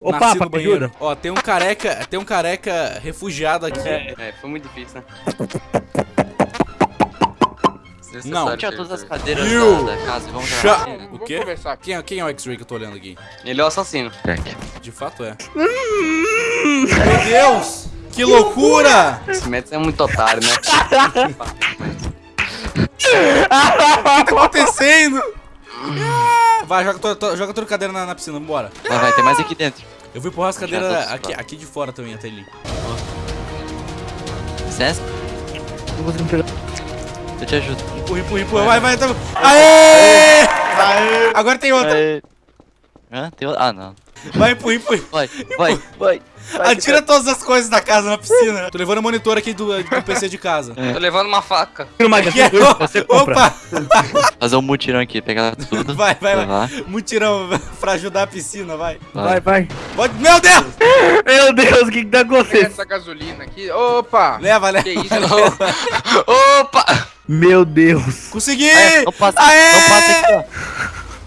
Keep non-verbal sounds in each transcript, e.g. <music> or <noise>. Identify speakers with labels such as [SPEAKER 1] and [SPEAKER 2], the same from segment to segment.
[SPEAKER 1] Ô,
[SPEAKER 2] Nasci
[SPEAKER 1] Papa,
[SPEAKER 2] no. Ó, tem um careca, tem um careca refugiado aqui.
[SPEAKER 3] É, foi muito difícil, né?
[SPEAKER 2] Não.
[SPEAKER 4] Tira todas as cadeiras
[SPEAKER 2] You
[SPEAKER 4] da, da casa e vamos jogar.
[SPEAKER 2] O quê?
[SPEAKER 5] conversar.
[SPEAKER 2] Quem é, quem é o X-Ray que eu tô olhando aqui?
[SPEAKER 3] Ele é o assassino.
[SPEAKER 2] De fato é. Meu Deus! Que loucura!
[SPEAKER 3] Esse Metz é muito otário, né? <laughs>
[SPEAKER 2] O que tá acontecendo? Vai, joga, to, to- joga toda a cadeira na, na piscina, vambora.
[SPEAKER 4] Vai, vai, tem mais aqui dentro.
[SPEAKER 2] Eu vou empurrar as cadeiras aqui, aqui de fora também, até ali.
[SPEAKER 4] Licença,
[SPEAKER 1] Não consigo pegar.
[SPEAKER 4] eu te ajudo.
[SPEAKER 2] Empurra, empurra, empurra. Vai, vai. Tá... Aê! Agora tem outra.
[SPEAKER 4] Hã? Tem outra? Ah, não.
[SPEAKER 2] Vai, empurra, empurra.
[SPEAKER 4] Vai, vai, vai.
[SPEAKER 2] Atira todas as coisas da casa na piscina. Tô levando o monitor aqui do, do PC de casa.
[SPEAKER 3] Tô levando uma faca.
[SPEAKER 1] Tira uma
[SPEAKER 2] é?
[SPEAKER 1] você compra.
[SPEAKER 2] Opa!
[SPEAKER 4] Fazer um mutirão aqui, pegar tudo.
[SPEAKER 2] Vai, vai, vai. Mutirão <laughs> pra ajudar a piscina, vai.
[SPEAKER 1] Vai, vai.
[SPEAKER 2] Pode... Meu Deus!
[SPEAKER 1] Meu Deus, o que que tá
[SPEAKER 5] Pega
[SPEAKER 1] acontecendo?
[SPEAKER 5] essa gasolina aqui. Opa!
[SPEAKER 2] Leva, leva.
[SPEAKER 5] Que isso? <laughs>
[SPEAKER 3] Opa!
[SPEAKER 1] Meu Deus.
[SPEAKER 2] Consegui!
[SPEAKER 4] É, não passa,
[SPEAKER 2] Aê!
[SPEAKER 4] não passa aqui, ó.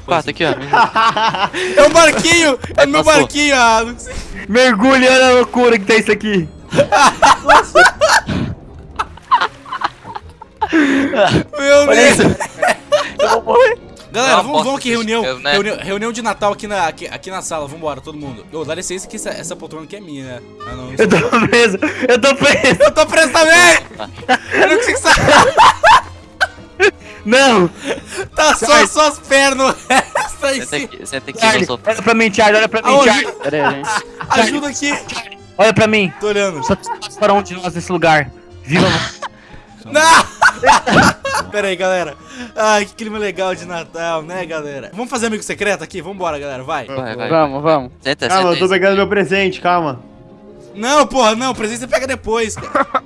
[SPEAKER 4] Quarto aqui, ó. <laughs>
[SPEAKER 2] É um barquinho! É meu
[SPEAKER 4] Passou.
[SPEAKER 2] barquinho! Ah, não sei.
[SPEAKER 1] Mergulha, olha a loucura que tá isso aqui. <laughs>
[SPEAKER 2] Meu Deus!
[SPEAKER 4] Eu vou morrer.
[SPEAKER 2] Galera, vamos, vamos
[SPEAKER 3] posso
[SPEAKER 2] aqui, reunião,
[SPEAKER 3] desespero, né?
[SPEAKER 2] reunião. Reunião de Natal aqui na, aqui, aqui na sala. Vambora, todo mundo. Ô, dá licença que essa, essa poltrona aqui é minha, né? Ah, não.
[SPEAKER 1] Eu tô preso, eu tô preso.
[SPEAKER 2] Eu tô preso também! Eu não consigo sair!
[SPEAKER 1] Não.
[SPEAKER 2] Tá só, as pernas! <laughs> Essa aí
[SPEAKER 4] Senta
[SPEAKER 2] sim!
[SPEAKER 4] aqui, senta aqui,
[SPEAKER 1] Charlie,
[SPEAKER 4] eu
[SPEAKER 1] olha pra mim, Charlie, olha pra mim,
[SPEAKER 2] Aonde?
[SPEAKER 1] Charlie. Pera aí, gente. <laughs>
[SPEAKER 2] Ajuda aqui!
[SPEAKER 1] Olha pra mim.
[SPEAKER 2] Tô olhando.
[SPEAKER 1] Só para um de nós nesse lugar. Viva. <laughs>
[SPEAKER 2] Não! Pera aí, galera. Ai, que clima legal de Natal, né, galera? Vamos fazer amigo secreto aqui? Vambora, galera, vai.
[SPEAKER 4] Vai, vai.
[SPEAKER 1] vamos, vamos.
[SPEAKER 4] Senta,
[SPEAKER 6] Calma, eu
[SPEAKER 4] senta
[SPEAKER 6] tô
[SPEAKER 4] aí.
[SPEAKER 6] pegando meu presente, calma.
[SPEAKER 2] Não, porra, não. Presente você pega depois, cara.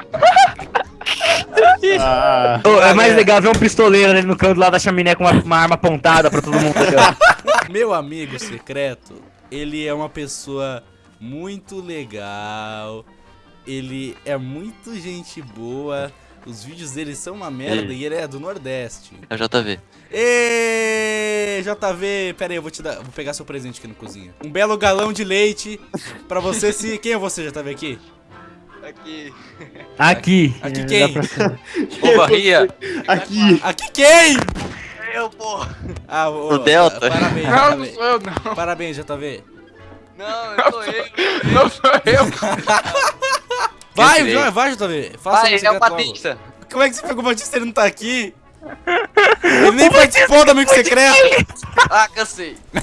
[SPEAKER 6] Ah,
[SPEAKER 1] é mais legal ver um pistoleiro ali no canto lá da chaminé com uma, uma arma apontada pra todo mundo. <laughs>
[SPEAKER 2] Meu amigo secreto, ele é uma pessoa muito legal. Ele é muito gente boa. Os vídeos dele são uma merda
[SPEAKER 4] Ei.
[SPEAKER 2] e ele é do Nordeste.
[SPEAKER 4] É o JV.
[SPEAKER 2] Ê, JV, pera aí, eu vou te dar, vou pegar seu presente aqui na cozinha. Um belo galão de leite pra você se, quem é você, JV aqui?
[SPEAKER 3] Aqui.
[SPEAKER 1] Aqui.
[SPEAKER 2] Aqui
[SPEAKER 1] É,
[SPEAKER 2] quem? <laughs>
[SPEAKER 3] Ô, barria.
[SPEAKER 6] aqui.
[SPEAKER 2] Aqui quem?
[SPEAKER 3] Eu, pô.
[SPEAKER 2] Ah, ô,
[SPEAKER 4] O Delta.
[SPEAKER 2] Parabéns,
[SPEAKER 5] Não, não sou eu, não.
[SPEAKER 2] Parabéns, JV.
[SPEAKER 3] Não, eu sou eu.
[SPEAKER 5] Não sou eu.
[SPEAKER 2] Vai,
[SPEAKER 3] tirei.
[SPEAKER 2] vai, vai, JV. Faça
[SPEAKER 3] Vai,
[SPEAKER 2] o
[SPEAKER 3] é o. Batista.
[SPEAKER 2] Como é que você pegou o Batista e ele não tá aqui? <laughs> Ele nem participou do amigo secreto.
[SPEAKER 3] Ah, cansei. <laughs>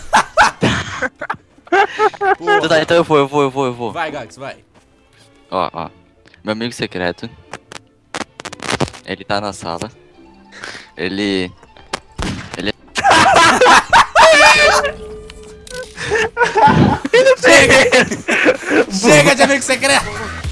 [SPEAKER 2] Porra.
[SPEAKER 4] Tá, então eu vou, eu vou, eu vou, eu vou.
[SPEAKER 2] Vai, Gax, vai.
[SPEAKER 4] Ó, ó. Meu amigo secreto. Ele tá na sala. Ele.
[SPEAKER 2] Chega! <laughs> Chega de amigo secreto!